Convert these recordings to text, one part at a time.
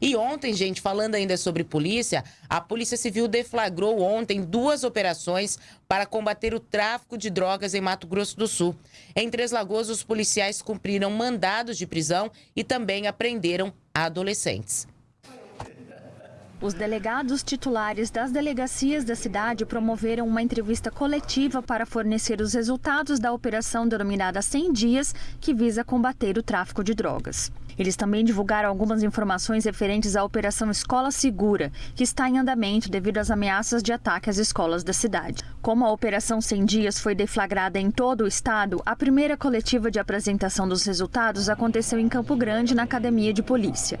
E ontem, gente, falando ainda sobre polícia, a Polícia Civil deflagrou ontem duas operações para combater o tráfico de drogas em Mato Grosso do Sul. Em Três Lagoas, os policiais cumpriram mandados de prisão e também apreenderam adolescentes. Os delegados titulares das delegacias da cidade promoveram uma entrevista coletiva para fornecer os resultados da operação denominada 100 Dias, que visa combater o tráfico de drogas. Eles também divulgaram algumas informações referentes à Operação Escola Segura, que está em andamento devido às ameaças de ataque às escolas da cidade. Como a Operação 100 Dias foi deflagrada em todo o estado, a primeira coletiva de apresentação dos resultados aconteceu em Campo Grande, na Academia de Polícia.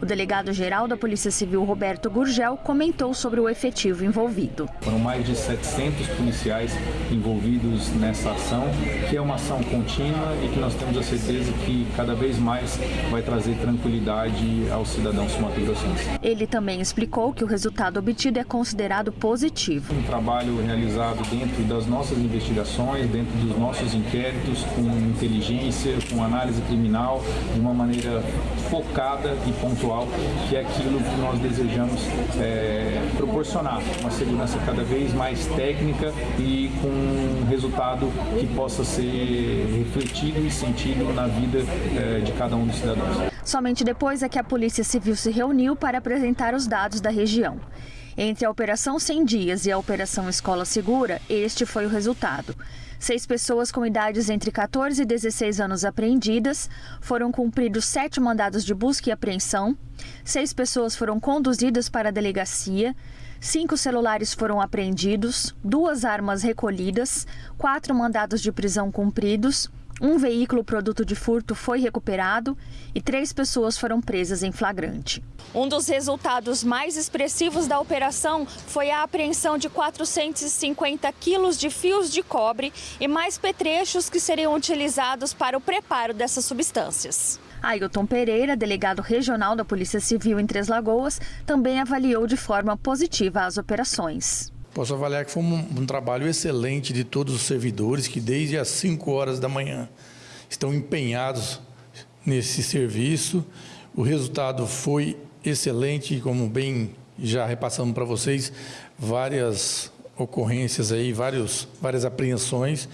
O delegado-geral da Polícia Civil, Roberto Gurgel, comentou sobre o efetivo envolvido. Foram mais de 700 policiais envolvidos nessa ação, que é uma ação contínua e que nós temos a certeza que cada vez mais vai trazer tranquilidade aos cidadãos sumatogrossenses. Ele também explicou que o resultado obtido é considerado positivo. Um trabalho realizado dentro das nossas investigações, dentro dos nossos inquéritos, com inteligência, com análise criminal, de uma maneira focada e pontual, que é aquilo que nós desejamos é, proporcionar, uma segurança cada vez mais técnica e com um resultado que possa ser refletido e sentido na vida é, de cada um dos cidadãos. Somente depois é que a Polícia Civil se reuniu para apresentar os dados da região. Entre a Operação 100 Dias e a Operação Escola Segura, este foi o resultado. Seis pessoas com idades entre 14 e 16 anos apreendidas, foram cumpridos sete mandados de busca e apreensão, seis pessoas foram conduzidas para a delegacia, cinco celulares foram apreendidos, duas armas recolhidas, quatro mandados de prisão cumpridos, um veículo produto de furto foi recuperado e três pessoas foram presas em flagrante. Um dos resultados mais expressivos da operação foi a apreensão de 450 quilos de fios de cobre e mais petrechos que seriam utilizados para o preparo dessas substâncias. Ailton Pereira, delegado regional da Polícia Civil em Três Lagoas, também avaliou de forma positiva as operações. Posso avaliar que foi um, um, trabalho excelente de todos os servidores que desde as 5 horas da manhã estão empenhados nesse serviço. O resultado foi excelente, como bem já repassamos para vocês, várias ocorrências aí, vários, várias apreensões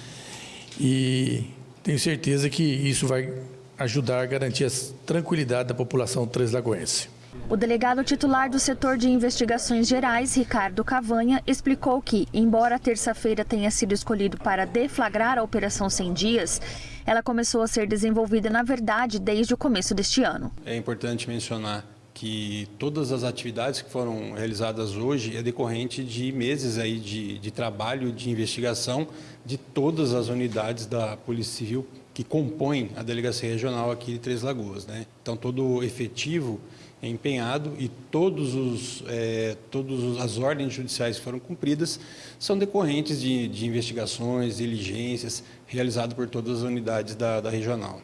e tenho certeza que isso vai ajudar a garantir a tranquilidade da população translagoense. O delegado titular do setor de investigações gerais, Ricardo Cavanha, explicou que, embora terça-feira tenha sido escolhido para deflagrar a Operação 100 Dias, ela começou a ser desenvolvida, na verdade, desde o começo deste ano. É importante mencionar que todas as atividades que foram realizadas hoje é decorrente de meses aí de, de trabalho, de investigação de todas as unidades da Polícia Civil que compõem a Delegacia Regional aqui de Três Lagoas. Né? Então, todo o efetivo é empenhado e todos os, é, todas as ordens judiciais que foram cumpridas são decorrentes de, de investigações, diligências realizadas por todas as unidades da, da regional.